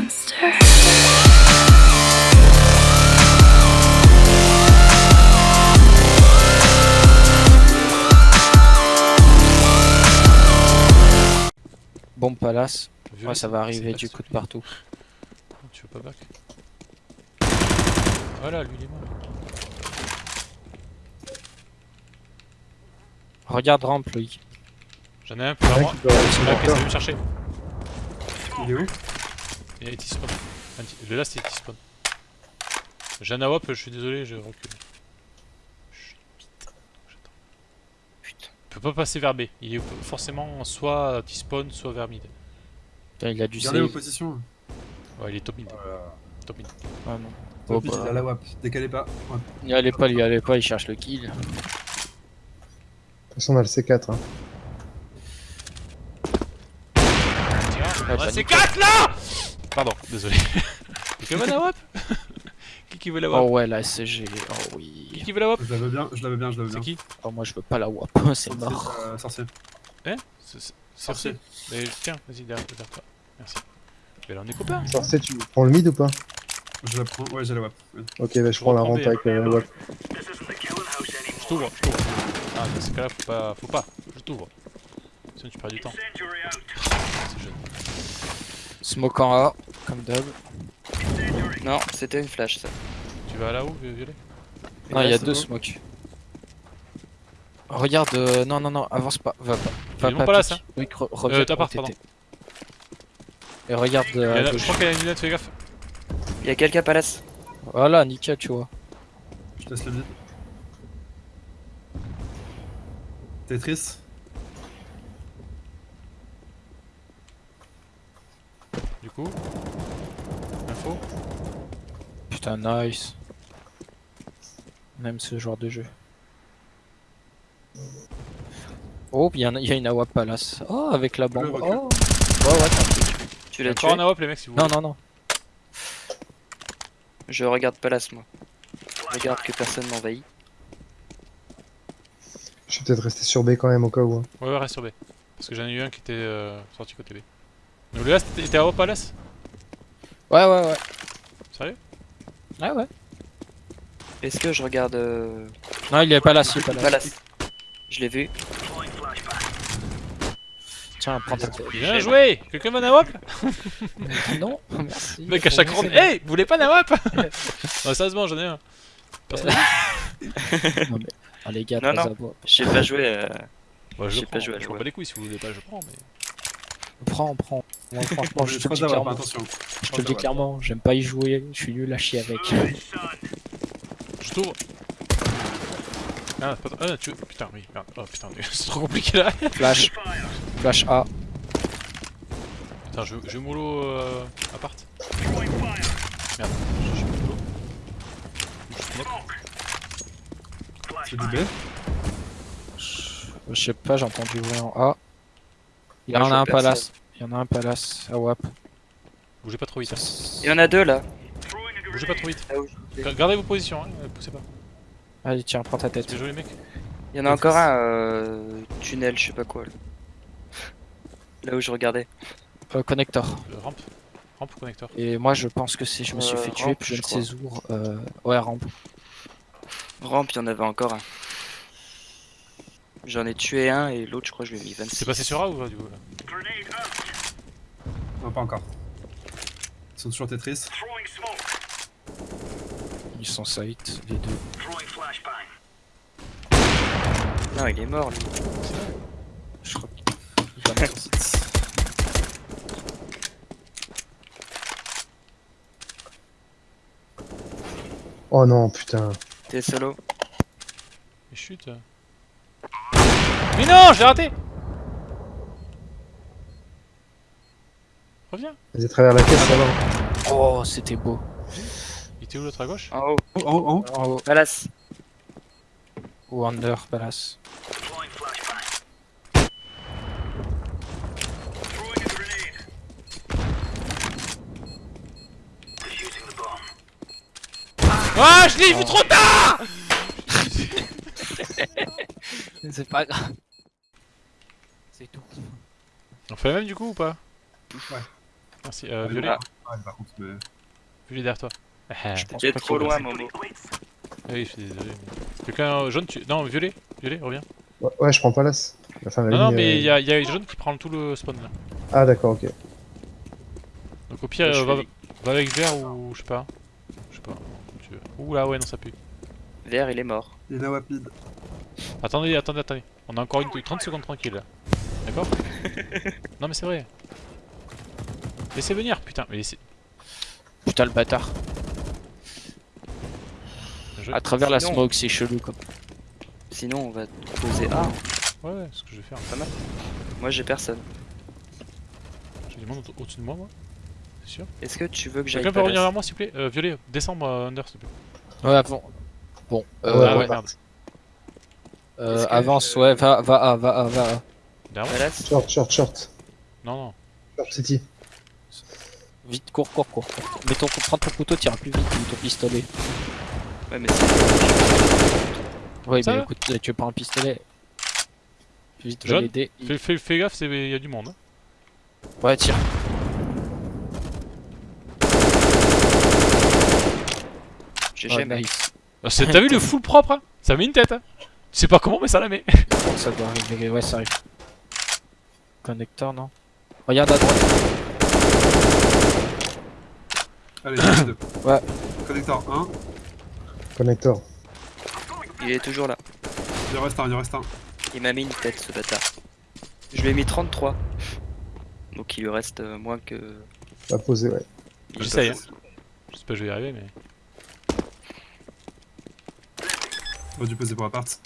monster. Bombe palace. Violet, Ouais, ça va c'est arriver du coup de partout. Tu veux pas back? Voilà, lui il est mort. Regarde rampe, Loïc. J'en ai un m'a appelé, ça veut me chercher? Il est où? Il y a T-spawn. Le last. J'ai un AWP, je suis désolé, je recule. Chut, vite. J'attends. Putain. Il peut pas passer vers B. Il est forcément soit T-spawn, soit vers mid. Putain, il a dû Gardez vos save. positions. Ouais, il est top mid. Top mid. Ouais, non. Top Oh, mid, bah. il a la WAP. Décalez pas. Ouais. Il y allait pas, il y allait pas, il cherche le kill. De toute façon, on a le C4. Hein. Tiens, bah, c'est nickel. 4 là désolé. Quelqu'un veut la WAP Qui qui veut la WAP? Oh ouais, la SCG. Oh oui. Qui qui veut la WAP? Je la veux bien, je la veux bien, je la veux C'est bien. qui? Oh, moi je veux pas la WAP, c'est mort. euh, sorcier. Hein C'est- c'est- Sorcier. Mais tiens, vas-y, derrière, derrière toi. Merci. Mais là on est copains. Sorcier, tu prends le mid ou pas? Je la prends. Ouais, j'ai la WAP. Ouais. Ok, bah je prends la B. avec la WAP. Je t'ouvre, je t'ouvre. Ah, dans ce cas-là, faut pas. Faut pas. Je t'ouvre. Sinon tu perds du temps. C'est jeune. Smoke en A, comme d'hab. Non, c'était une flash ça. Tu vas là-haut, Violet? Non, il y a deux bon. smokes. Regarde, euh, non, non, non, avance pas, va pas. Va Ils vont pas là, ça. Oui, re reviens Euh, t'appart, TT. pardon. Et regarde Il y euh, à Je gauche. crois qu'il y a une lunette, fais gaffe. Il y a quelqu'un palace. Voilà, nickel, tu vois. Je te laisse le vide. Tetris. Du coup. Putain, nice. On aime ce genre de jeu. Oh, il y, a- il y a une AWP Palace. Oh, avec la bombe. Oh. Ouais, ouais, t'as un truc. Tu l'as tué encore un AWP, les mecs, si vous Non, voulez. non, non. Je regarde palace moi. Je regarde que personne m'envahit. Je vais peut-être rester sur B quand même au cas où. hein. Ouais, ouais, reste sur B. Parce que j'en ai eu un qui était euh, sorti côté B. Donc le last était à palace? Ouais, ouais, ouais. Sérieux? Ouais, ouais. Est-ce que je regarde euh, Non, il est Palace, il est Palace. palace Je l'ai vu. Tiens, prends ta tête. Bien joué Quelqu'un veut un AWP non, merci. Mec à chaque round. Hey Vous voulez pas un AWP Non, sérieusement, j'en ai un. Personne Non, mais... Ah, les gars, Non, non. J'ai pas joué. euh, Ouais, je J'ai le pas prends. joué à Je m'en WAP. bats les couilles si vous voulez pas, je prends. Mais... Prends, prends. Moi, franchement, je te le dis clairement. attention. Je te le dis clairement, j'aime pas y jouer, je suis nul à chier avec. Je t'ouvre. Ah, pas... ah, tu... Putain, oui, merde. Oh putain, c'est trop compliqué là. Flash. Flash A. Putain, je, je mollo euh, appart. Merde, je suis mollo. Je smoke. C'est du B. Je sais pas, j'ai entendu bruit en A. Il y en a un palace. Il y en a un palace à WAP. Bougez pas trop vite. hein. Il y en a deux là. Bougez pas trop vite. Ga- Gardez vos positions, hein. poussez pas. Allez, tiens, prends ta tête. C'est joli, mec. Il y en a encore un euh, tunnel, je sais pas quoi. Là. Là où je regardais. Euh, connector. Euh, rampe. Rampe ou connecteur Et moi, je pense que c'est je me suis Euh, fait tuer, rampe, puis je je ne sais où. Euh... Ouais, rampe. Rampe, il y en avait encore un. J'en ai tué un et l'autre, je crois, je lui ai mis 26. C'est passé sur A ou pas du coup là? Non, pas encore. Ils sont toujours Tetris. Ils sont site, les deux. Non, il est mort lui. Je crois qu'il va mettre- Oh non, putain. T'es solo. Mais chute. Mais non, je l'ai raté Reviens Vas-y, à travers la caisse, va. Oh, c'était beau. Il était où l'autre à gauche En haut. Oh, oh, oh. En haut. Palace. Ou under, palace. Ah, je l'ai vu trop tard C'est pas grave. C'est tout. On fait la même du coup ou pas? Merci. Euh, violet, Ah. Ouais, par contre, mais... violet derrière toi. Ah, Je pense pas trop loin, Momo. oui, je suis désolé. mais- Quelqu'un euh, jaune, tu... Non, violet, violet, reviens. Ouais, ouais, je prends pas l'as. Enfin, la Non, non, mais euh, il y a, y a jaune qui prend tout le spawn là. Ah, d'accord, ok. Donc au pire, euh, va, avec vert ou je sais pas. Je sais pas. Tu veux. Ouh là, ouais, non, ça pue. Vert, il est mort. Il est rapide. Attendez, attendez, attendez. On a encore une 30 secondes tranquille là. D'accord? Non, mais c'est vrai. Laissez venir, putain. Mais laissez. Putain, le bâtard. Je- À travers la smoke, c'est chelou comme. Sinon, on va poser A. Ouais, ouais, c'est ce que je vais faire. Moi, j'ai personne. J'ai du monde au- au-dessus de moi, moi. C'est sûr. Est-ce que tu veux que j'aille Quelqu'un peut revenir vers moi, s'il vous plaît? Euh, Violet, descends moi, Under, s'il te plaît. Ouais, avant. Bon, euh, Ouais, ah ouais. ouais, merde. euh, avance, je- ouais, va, va, A, va, A, va. A. Derrière moi Short, short, short. Non, non. Short city. Vite, cours, cours, cours. cours. Mets ton, prends ton couteau, tire plus vite ou ton pistolet. Ouais, mais c'est. Ouais, Ça mais écoute, tu veux pas un pistolet Vite, l'aider. Fais, fais, fais gaffe, il y a du monde. hein. Ouais, tire. J'ai Ouais, jamais. nice. Ah, T'as vu le full propre hein Ça met une tête hein Tu sais pas comment, mais ça la met. Ça doit arriver, ouais, ça arrive. Connecteur, non Regarde à droite. Allez, j'ai deux. Ouais. Connecteur 1. Connector. Il est toujours là. Il en reste un, il en reste un. Il m'a mis une tête, ce bâtard. Je lui ai mis 33. Donc il lui reste euh, moins que. Va poser, ouais. J'essaye. Je sais pas, je vais y arriver, mais. On va dû poser pour appart.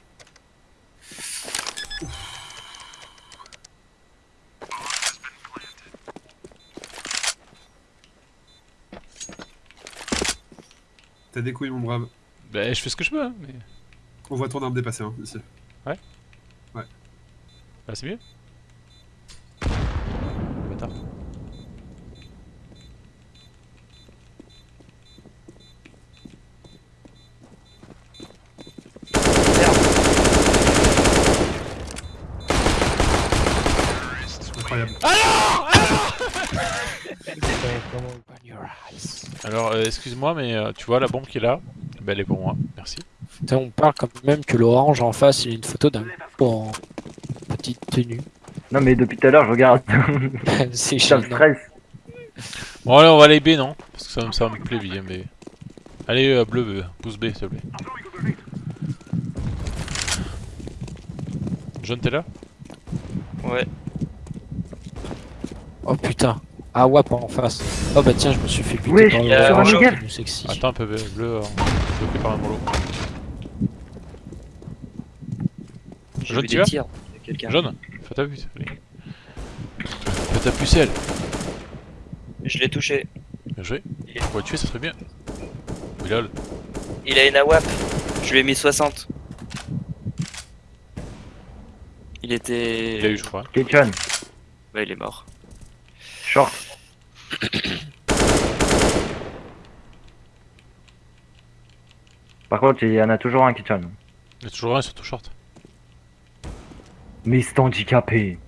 T'as des couilles, mon brave. Bah, je fais ce que je peux, hein. Mais... On voit ton arme dépasser, hein, ici. Bah, c'est mieux. Bâtard. Incroyable. On your eyes. Alors, euh, excuse-moi, mais euh, tu vois la bombe qui est là Bah, elle est pour moi. Merci. Putain, on parle quand même que l'orange en face, il y a une photo d'un en petite tenue. Non mais depuis tout à l'heure je regarde, c'est stresse. Bon, allez, on va aller B, non? Parce que ça, me- ça me plaît bien, B. Allez, euh, bleu, bleu, pouce B, s'il te plaît. Jaune, t'es là? Ouais. Oh putain. Ah WAP en face. Oh bah tiens, je me suis fait buter Oui, par je- le sur un plus sexy. Attends un peu, bleu, bleu, euh, bloqué par un mollo. J'ai Jaune, tu des vas. Il. Jaune, fais ta pute. allez. Fais ta pucelle. Je l'ai touché. Bien joué. On va le tuer, ça serait bien. Oui, lol. Il a une AWAP. Je lui ai mis 60. Il était. Il a eu, je crois. Kitchen, Bah, il est mort. Par contre il y en a toujours un kitchen. Il y a toujours un sur tout short. Mais c'est handicapé.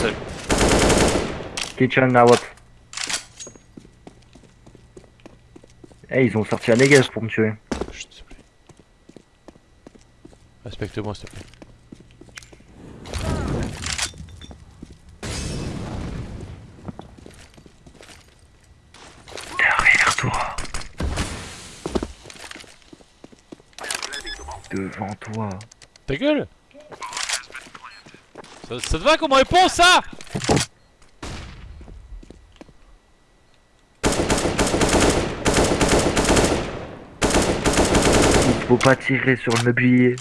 Seul. Kitchen na wop. Eh ils ont sorti un Negev pour me tuer. Chut, s'il te plaît. Respecte-moi, s'il te plaît. Devant toi. Ta gueule ça, ça te va comme réponse, ça? Il faut pas tirer sur le meublier.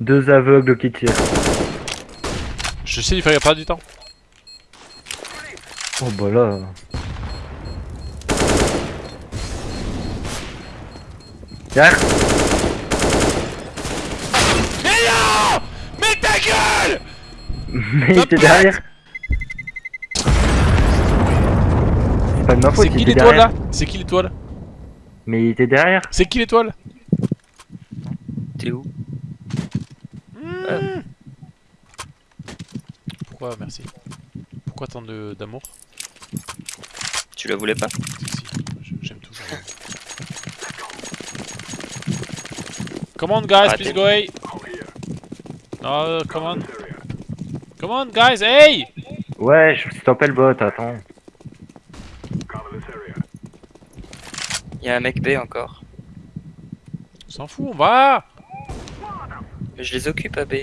Deux aveugles qui tirent. Je sais, il fallait perdre du temps. Oh bah là. Derrière. Mais ta gueule! Mais il était derrière. C'est pas de ma faute, C'est qui l'étoile là C'est qui l'étoile Mais il était derrière. C'est qui l'étoile T'es où? Ouais. Pourquoi, merci. Pourquoi tant de- d'amour? Tu la voulais pas? Si, si, j'aime tout. Come on, guys, Arrêtez. please go away. No, come on. Come on, guys, hey Ouais, je stoppais le bot, attends. Il y a un mec B encore. On s'en fout, on va Je les occupe à B.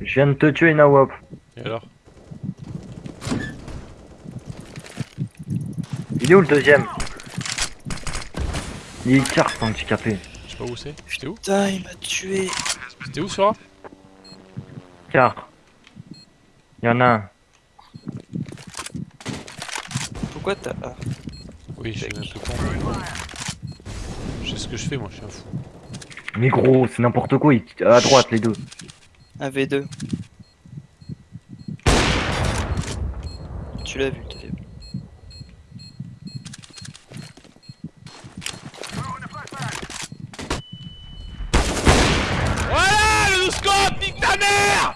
Je viens de te tuer, Nawap. Et alors? Il est où le deuxième Il est carte handicapé. Je sais pas où c'est. C'était où Putain, il m'a tué. C'était où, Sora Car. Il y en a un. Pourquoi t'as. Ah. Oui, je suis un peu con. Je sais ce que je fais, moi, je suis un fou. Mais gros, c'est n'importe quoi. il- À droite, les deux. Un V2. Tu l'as vu, le deuxième. Voilà, le scope, nique ta mère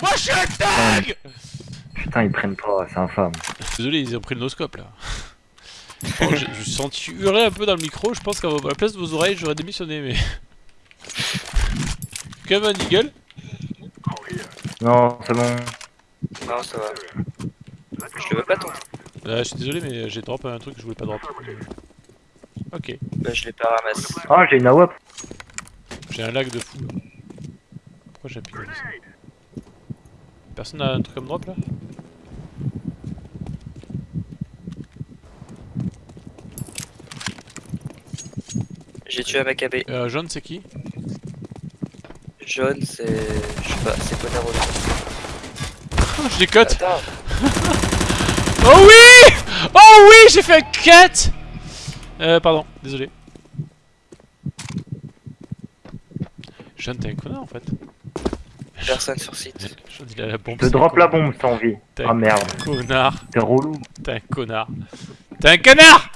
Moi, je suis Putain, ils prennent pas, c'est infâme. Désolé, ils ont pris le noscope, là. Bon, je, je me suis senti hurler un peu dans le micro, je pense qu'à la place de vos oreilles, j'aurais démissionné, mais... Comme un eagle Non, c'est bon. Non, ça va. Je le veux pas ton. Là, je suis désolé, mais j'ai drop un truc que je voulais pas drop. Ok, Bah, je l'ai pas ramassé. Ah, j'ai une Nawap. j'ai un lag de fou. là. Pourquoi ça? Personne a un truc comme drop, là J'ai tué un mec à B. euh, Jaune, c'est qui? Jaune, c'est. Je sais pas, c'est ta rôle Je les cut Attends, Oh oui Oh oui, j'ai fait un cut Euh, pardon, désolé. Jeanne, t'es un connard en fait. Personne sur site. Jeanne, il a la bombe. Je drop la bombe sans vie. T'es Ah merde, Connard, t'es relou. t'es un connard. T'es un connard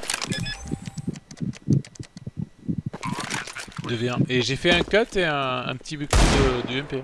2v1. Et j'ai fait un cut et un, un petit coup de, du MP.